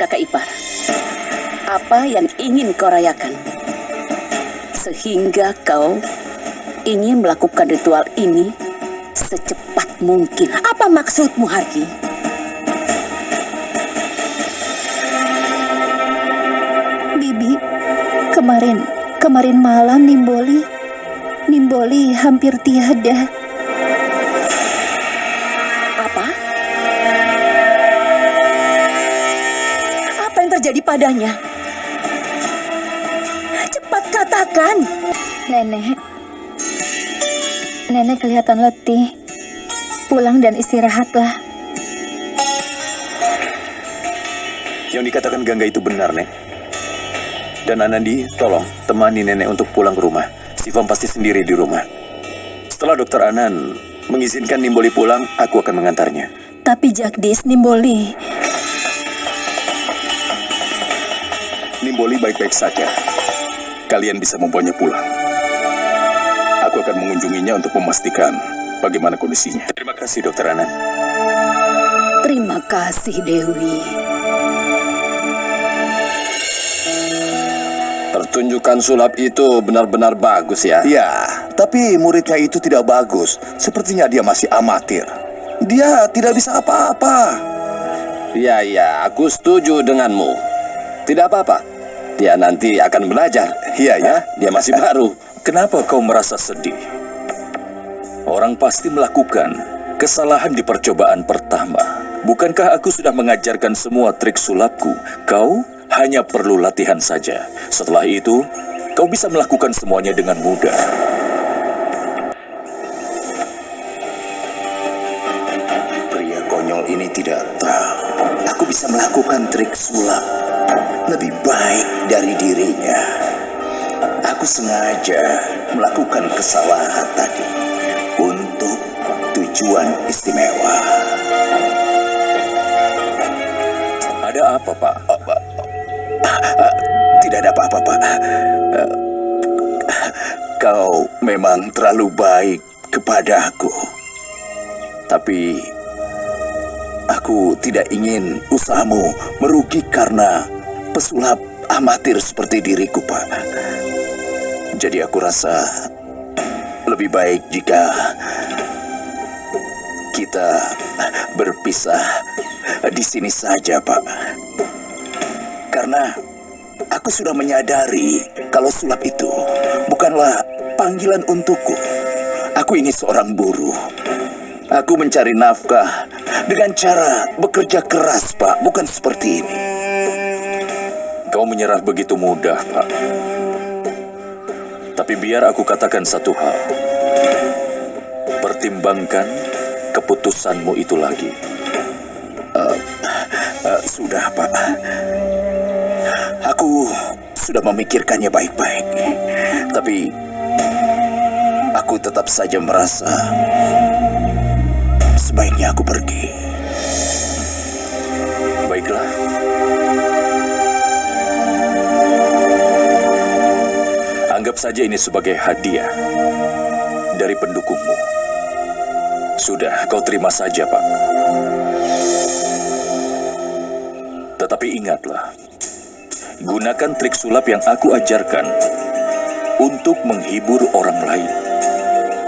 kakak ipar. Apa yang ingin kau rayakan? Sehingga kau ingin melakukan ritual ini secepat mungkin. Apa maksudmu, Harki? Bibi, kemarin, kemarin malam Nimboli, Nimboli hampir tiada. Padanya? Cepat katakan. Nenek, Nenek kelihatan letih. Pulang dan istirahatlah. Yang dikatakan Gangga itu benar, Nek. Dan Anandi, tolong temani nenek untuk pulang ke rumah. Sivam pasti sendiri di rumah. Setelah dokter Anan mengizinkan Nimboli pulang, aku akan mengantarnya. Tapi Jagdis, Nimboli, Nimboli baik-baik saja. Kalian bisa membawanya pulang. Aku akan mengunjunginya untuk memastikan bagaimana kondisinya. Terima kasih, dokter Anan. Terima kasih, Dewi. Pertunjukan sulap itu benar-benar bagus ya. Ya, tapi muridnya itu tidak bagus. Sepertinya dia masih amatir. Dia tidak bisa apa-apa. Ya, ya, aku setuju denganmu. Tidak apa-apa. Dia nanti akan belajar. Iya, ya. Dia masih baru. Kenapa kau merasa sedih? Orang pasti melakukan kesalahan di percobaan pertama. Bukankah aku sudah mengajarkan semua trik sulapku? Kau hanya perlu latihan saja. Setelah itu, kau bisa melakukan semuanya dengan mudah. Sengaja melakukan kesalahan tadi untuk tujuan istimewa. Ada apa, Pak? Tidak ada apa-apa, Pak. Kau memang terlalu baik kepadaku. Tapi aku tidak ingin usahamu merugi karena pesulap amatir seperti diriku, Pak. Jadi aku rasa lebih baik jika kita berpisah di sini saja, Pak. Karena aku sudah menyadari kalau sulap itu bukanlah panggilan untukku. Aku ini seorang buruh. Aku mencari nafkah dengan cara bekerja keras, Pak, bukan seperti ini. Kau menyerah begitu mudah, Pak. Tapi biar aku katakan satu hal. Pertimbangkan keputusanmu itu lagi. Eh, sudah, Pak. Aku sudah memikirkannya baik-baik. Tapi aku tetap saja merasa sebaiknya aku pergi. Baiklah. Saja ini sebagai hadiah dari pendukungmu. Sudah, kau terima saja, Pak. Tetapi ingatlah, gunakan trik sulap yang aku ajarkan untuk menghibur orang lain.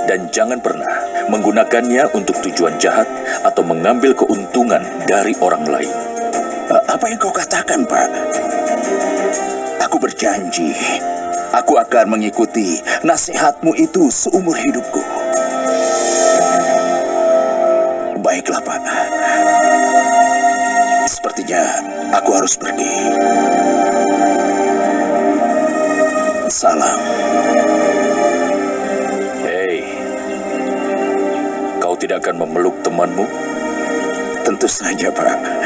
Dan jangan pernah menggunakannya untuk tujuan jahat atau mengambil keuntungan dari orang lain. Apa yang kau katakan, Pak? Aku berjanji, aku akan mengikuti nasihatmu itu seumur hidupku. Baiklah, Pak. Sepertinya aku harus pergi. Salam. Hei, kau tidak akan memeluk temanmu? Tentu saja, Pak.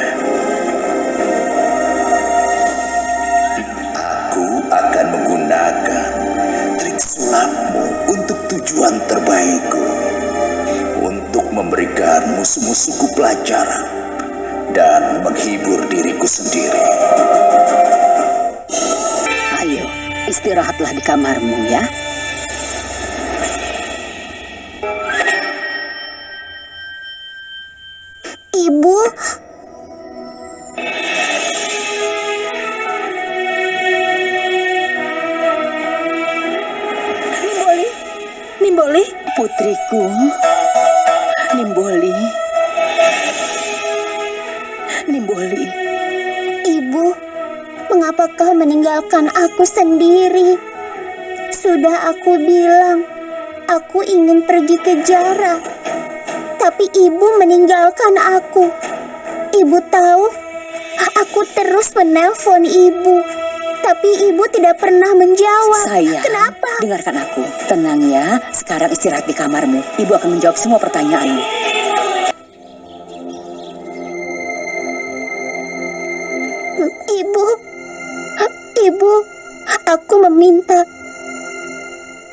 Tujuan terbaikku. Untuk memberikan musuh-musuhku pelajaran dan menghibur diriku sendiri. Ayo, istirahatlah di kamarmu ya. Ibu, mengapa kau meninggalkan aku sendiri? Sudah aku bilang, aku ingin pergi ke Jara. Tapi ibu meninggalkan aku. Ibu tahu, aku terus menelpon ibu. Tapi ibu tidak pernah menjawab. sayang. Kenapa? Dengarkan aku. Tenang ya, sekarang istirahat di kamarmu. Ibu akan menjawab semua pertanyaanmu. Aku meminta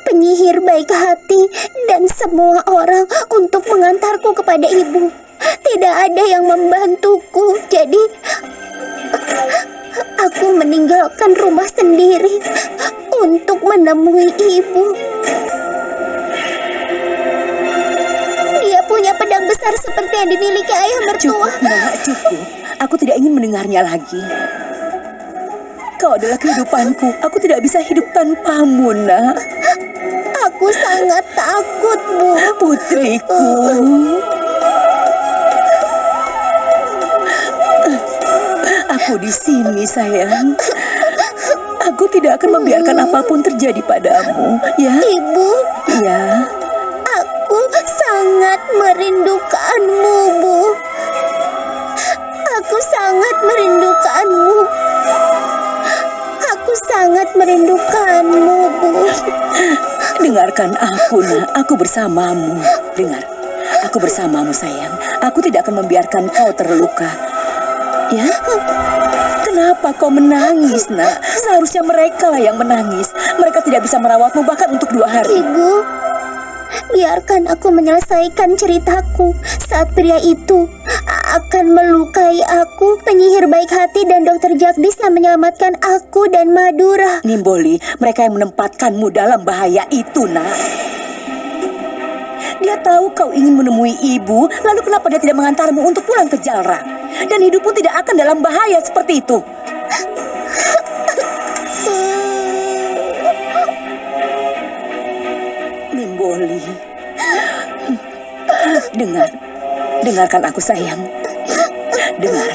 penyihir baik hati dan semua orang untuk mengantarku kepada ibu. Tidak ada yang membantuku, jadi aku meninggalkan rumah sendiri untuk menemui ibu. Dia punya pedang besar seperti yang dimiliki ayah mertua. Cukup, nak, cukup. Aku tidak ingin mendengarnya lagi. Kau adalah kehidupanku. Aku tidak bisa hidup tanpamu, nak. Aku sangat takut, Bu. Putriku. Aku di sini, sayang. Aku tidak akan membiarkan apa pun terjadi padamu, ya? Ibu, Ya. aku sangat merindukanmu, Bu. Aku sangat merindukanmu. Sangat merindukanmu, Bu. Dengarkan aku, nak. Aku bersamamu. Dengar. Aku bersamamu, sayang. Aku tidak akan membiarkan kau terluka. Ya? Kenapa kau menangis, nak? Seharusnya mereka lah yang menangis. Mereka tidak bisa merawatmu bahkan untuk dua hari. Ibu, biarkan aku menyelesaikan ceritaku. Saat pria itu akan melukai aku, penyihir baik hati dan dokter Jagdis yang menyelamatkan aku dan Madura. Nimboli, mereka yang menempatkanmu dalam bahaya itu, nak. Dia tahu kau ingin menemui ibu, lalu kenapa dia tidak mengantarmu untuk pulang ke Jalra? Dan hidupmu tidak akan dalam bahaya seperti itu. Nimboli. Dengar. Dengarkan aku sayang. Dengar.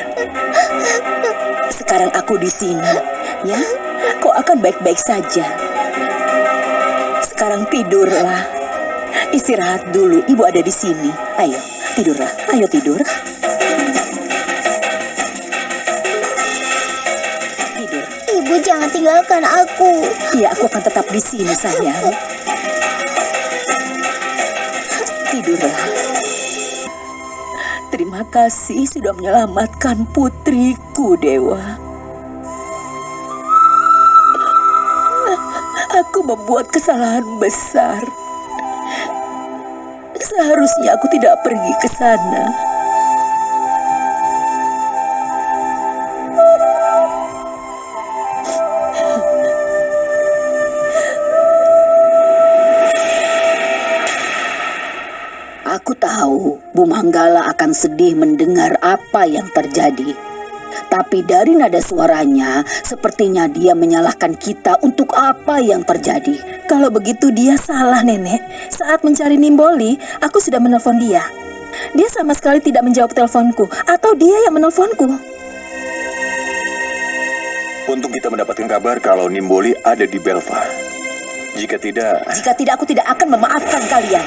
Sekarang aku di sini, ya. Kau akan baik-baik saja. Sekarang tidurlah. Istirahat dulu, ibu ada di sini. Ayo, tidurlah. Ayo tidur. Tidur. Ibu jangan tinggalkan aku. Iya, aku akan tetap di sini, sayang. Tidurlah. Terima kasih sudah menyelamatkan putriku, Dewa. Aku membuat kesalahan besar. Seharusnya aku tidak pergi ke sana. Tahu Bu Manggala akan sedih mendengar apa yang terjadi. Tapi dari nada suaranya, sepertinya dia menyalahkan kita untuk apa yang terjadi. Kalau begitu dia salah, Nenek. Saat mencari Nimboli, aku sudah menelpon dia. Dia sama sekali tidak menjawab teleponku, atau dia yang menelponku. Untung kita mendapatkan kabar kalau Nimboli ada di Belva. Jika tidak, Jika tidak, aku tidak akan memaafkan kalian.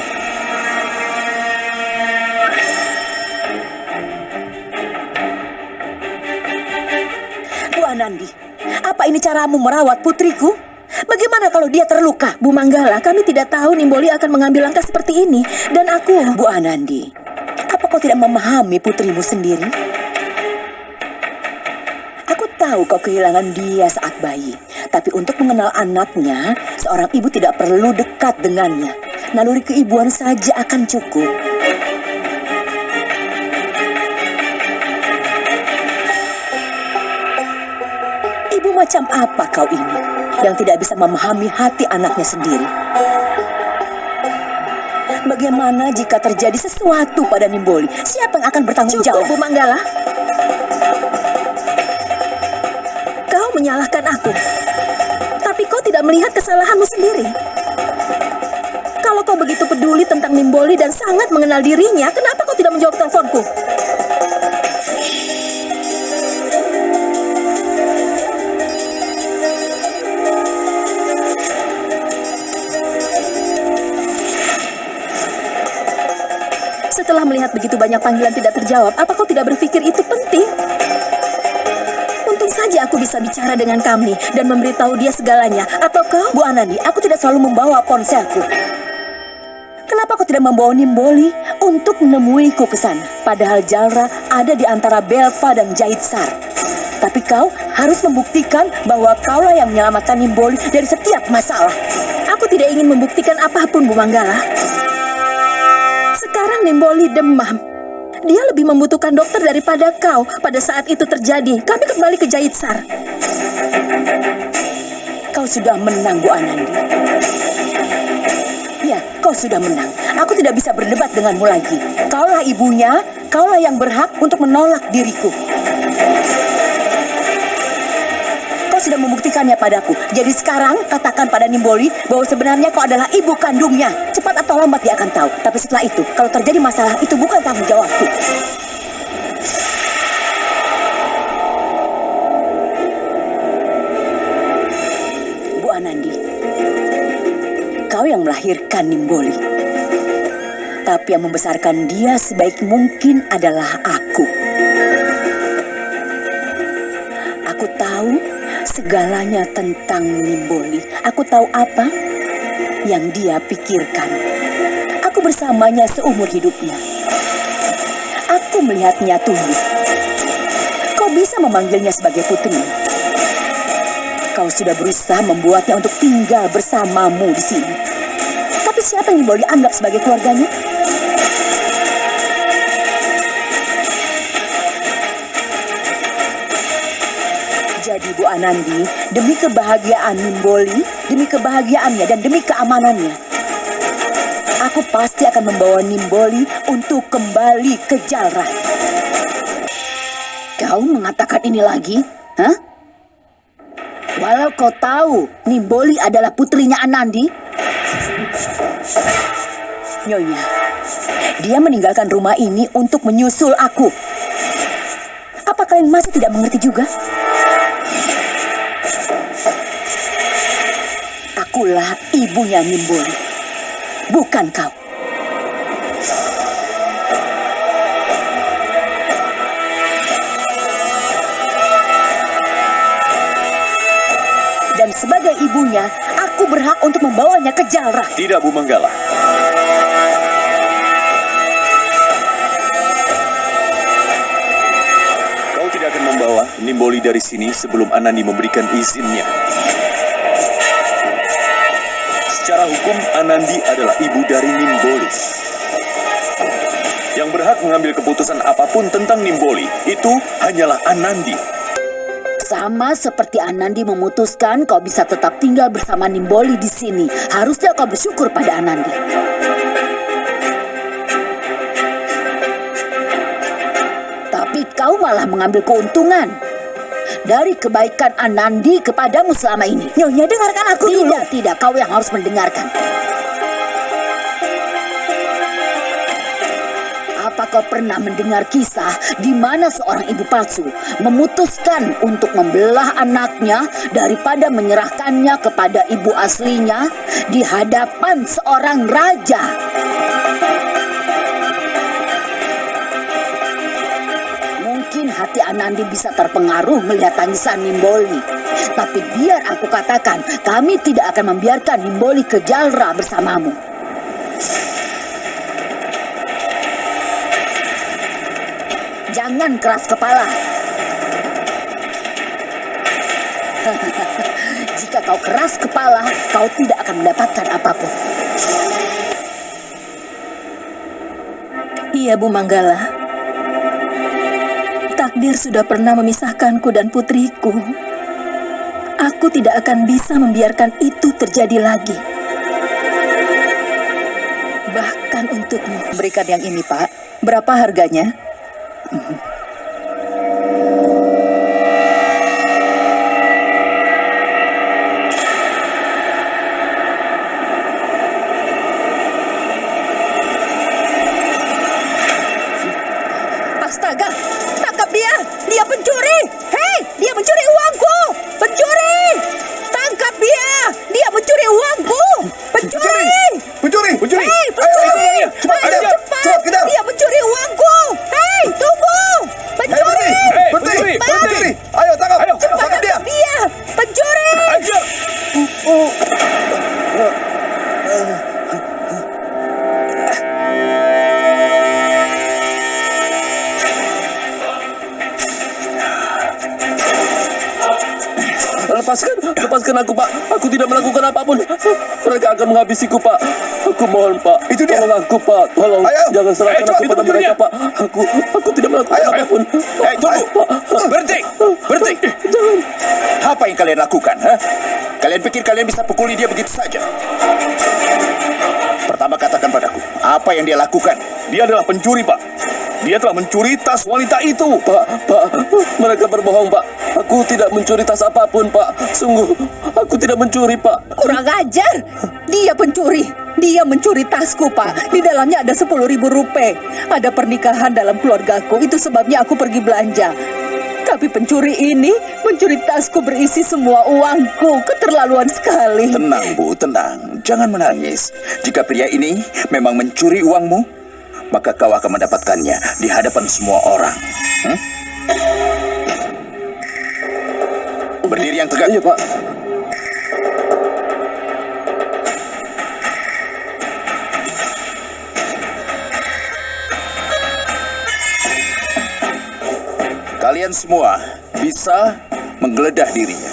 Bu Anandi, apa ini caramu merawat putriku? Bagaimana kalau dia terluka? Bu Manggala, kami tidak tahu Nimboli akan mengambil langkah seperti ini. Dan aku... Bu Anandi, apa kau tidak memahami putrimu sendiri? Aku tahu kau kehilangan dia saat bayi. Tapi untuk mengenal anaknya, seorang ibu tidak perlu dekat dengannya. Naluri keibuan saja akan cukup. Macam apa kau ini? Yang tidak bisa memahami hati anaknya sendiri. Bagaimana jika terjadi sesuatu pada Nimboli? Siapa yang akan bertanggung jawab? Bu Manggala. Kau menyalahkan aku. Tapi kau tidak melihat kesalahanmu sendiri. Kalau kau begitu peduli tentang Nimboli dan sangat mengenal dirinya, kenapa kau tidak menjawab teleponku? Melihat begitu banyak panggilan tidak terjawab, apa kau tidak berpikir itu penting? Untung saja aku bisa bicara dengan kami dan memberitahu dia segalanya. Atau kau, Bu Anandi, aku tidak selalu membawa ponselku. Kenapa kau tidak membawa Nimboli untuk menemuiku ke sana? Padahal Jalra ada di antara Belva dan Jaitsar. Tapi kau harus membuktikan bahwa kaulah yang menyelamatkan Nimboli dari setiap masalah. Aku tidak ingin membuktikan apa pun, Bu Manggala. Nimboli demam. Dia lebih membutuhkan dokter daripada kau pada saat itu terjadi. Kami kembali ke Jaitsar. Kau sudah menang, Bu Anandi. Ya, kau sudah menang. Aku tidak bisa berdebat denganmu lagi. Kaulah ibunya, kaulah yang berhak untuk menolak diriku. Sudah membuktikannya padaku. Jadi sekarang katakan pada Nimboli bahwa sebenarnya kau adalah ibu kandungnya. Cepat atau lambat dia akan tahu. Tapi setelah itu, kalau terjadi masalah itu bukan tanggung jawabku. Bu Anandi, kau yang melahirkan Nimboli. Tapi yang membesarkan dia sebaik mungkin adalah aku. Aku tahu segalanya tentang Nimboli. Aku tahu apa yang dia pikirkan. Aku bersamanya seumur hidupnya. Aku melihatnya tumbuh. Kau bisa memanggilnya sebagai putri. Kau sudah berusaha membuatnya untuk tinggal bersamamu di sini. Tapi siapa yang Nimboli anggap sebagai keluarganya? Anandi, demi kebahagiaan Nimboli, demi kebahagiaannya dan demi keamanannya, aku pasti akan membawa Nimboli untuk kembali ke Jalra. Kau mengatakan ini lagi? Hah? Walau kau tahu Nimboli adalah putrinya Anandi, Nyonya, dia meninggalkan rumah ini untuk menyusul aku. Apa kalian masih tidak mengerti juga? Akulah ibunya Nimboli, bukan kau. Dan sebagai ibunya, aku berhak untuk membawanya ke Jalra. Tidak, Bu Manggala. Kau tidak akan membawa Nimboli dari sini sebelum Anandi memberikan izinnya. Secara hukum, Anandi adalah ibu dari Nimboli. Yang berhak mengambil keputusan apa pun tentang Nimboli itu hanyalah Anandi. Sama seperti Anandi memutuskan kau bisa tetap tinggal bersama Nimboli di sini. Harusnya kau bersyukur pada Anandi. Tapi kau malah mengambil keuntungan dari kebaikan Anandi kepadamu selama ini. Nyonya, dengarkan aku Tidak, dulu. tidak. Kau yang harus mendengarkan. Apa kau pernah mendengar kisah di mana seorang ibu palsu memutuskan untuk membelah anaknya daripada menyerahkannya kepada ibu aslinya di hadapan seorang raja? Hati Anandi bisa terpengaruh melihat tangisan Nimboli. Tapi biar aku katakan, kami tidak akan membiarkan Nimboli ke Jalra bersamamu. Jangan keras kepala. Jika kau keras kepala, kau tidak akan mendapatkan apa pun. Iya, Bu Manggala. Takdir sudah pernah memisahkanku dan putriku. Aku tidak akan bisa membiarkan itu terjadi lagi. Bahkan untukmu. Berikan yang ini, Pak. Berapa harganya? Aku, Pak. Tidak melakukan apa pun. Mereka akan menghabisiku, Pak. Aku mohon, Pak. Itu dia. Tolong aku, Pak. Tolong. Ayo. Jangan serahkan Ayo, cepat, aku pada mereka, Pak. Aku, aku tidak melakukan Ayo, apa pun. Eh, tunggu! Berhenti! Berhenti! Jangan. Apa yang kalian lakukan, ha? Kalian pikir kalian bisa pukuli dia begitu saja? Pertama katakan padaku, apa yang dia lakukan? Dia adalah pencuri, Pak. Dia telah mencuri tas wanita itu. Pak, Pak, mereka berbohong, Pak. Aku tidak mencuri tas apa pun, Pak. Sungguh, aku tidak mencuri, Pak. Kurang ajar! Dia pencuri. Dia mencuri tasku, Pak. Di dalamnya ada sepuluh ribu rupiah. Ada pernikahan dalam keluargaku. Itu sebabnya aku pergi belanja. Tapi pencuri ini mencuri tasku berisi semua uangku. Keterlaluan sekali. Tenang, Bu, tenang. Jangan menangis. Jika pria ini memang mencuri uangmu, maka kau akan mendapatkannya di hadapan semua orang. Hmm? Berdiri yang tegak. Iya, Pak. Kalian semua bisa menggeledah dirinya.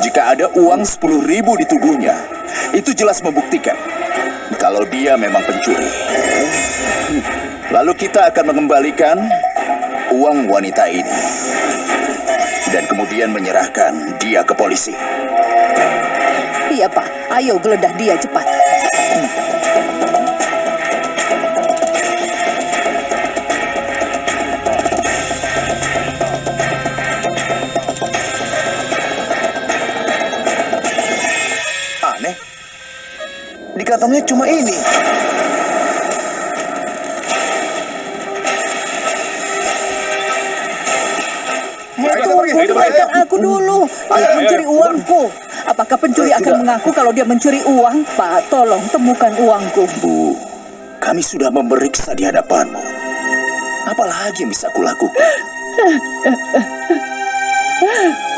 Jika ada uang 10 ribu di tubuhnya, itu jelas membuktikan kalau dia memang pencuri. Lalu kita akan mengembalikan uang wanita ini. Dan kemudian menyerahkan dia ke polisi. Iya, Pak. Ayo geledah dia cepat. Di kantongnya cuma ini. Tunggu, pergi, ayo, dengarkan ayo. aku dulu. Ayo, mencuri uangku. Apakah pencuri akan mengaku kalau dia mencuri uang? Pak, tolong temukan uangku. Bu, kami sudah memeriksa di hadapanmu. Apalagi yang bisa? Aku tadi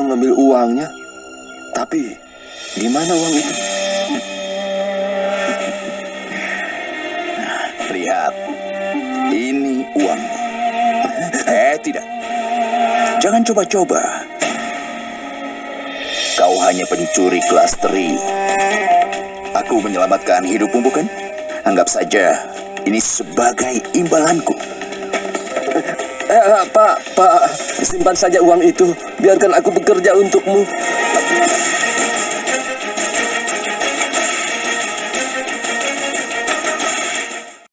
mengambil uangnya. Tapi, di mana uang itu? Lihat, ini uang. Eh, tidak. Jangan coba-coba. Kau hanya pencuri kelas teri. Aku menyelamatkan hidupmu, bukan? Anggap saja ini sebagai imbalanku. Eh, eh, Pak, Pak, simpan saja uang itu. Biarkan aku bekerja untukmu.